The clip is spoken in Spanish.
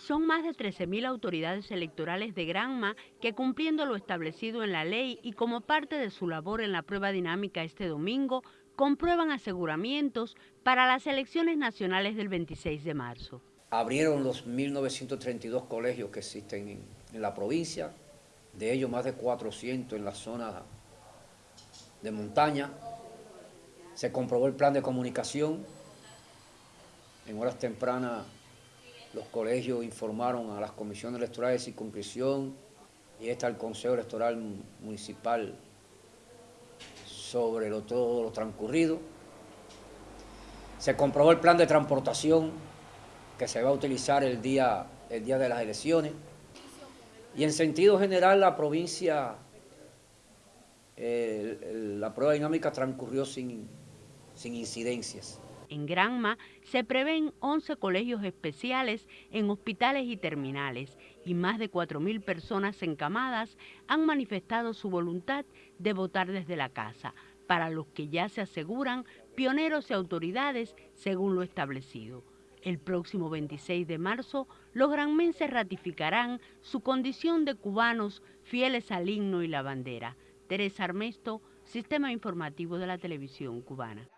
Son más de 13.000 autoridades electorales de Granma que cumpliendo lo establecido en la ley y como parte de su labor en la prueba dinámica este domingo, comprueban aseguramientos para las elecciones nacionales del 26 de marzo. Abrieron los 1.932 colegios que existen en, la provincia, de ellos más de 400 en la zona de montaña. Se comprobó el plan de comunicación. En horas tempranas los colegios informaron a las comisiones electorales de circunscripción y está el Consejo Electoral Municipal sobre todo lo transcurrido. Se comprobó el plan de transportación que se va a utilizar el día, el día de las elecciones. Y en sentido general la provincia, eh, la prueba dinámica transcurrió sin, sin incidencias. En Granma se prevén 11 colegios especiales en hospitales y terminales y más de 4.000 personas encamadas han manifestado su voluntad de votar desde la casa, para los que ya se aseguran pioneros y autoridades según lo establecido. El próximo 26 de marzo, los granmenses ratificarán su condición de cubanos fieles al himno y la bandera. Teresa Armesto, Sistema Informativo de la Televisión Cubana.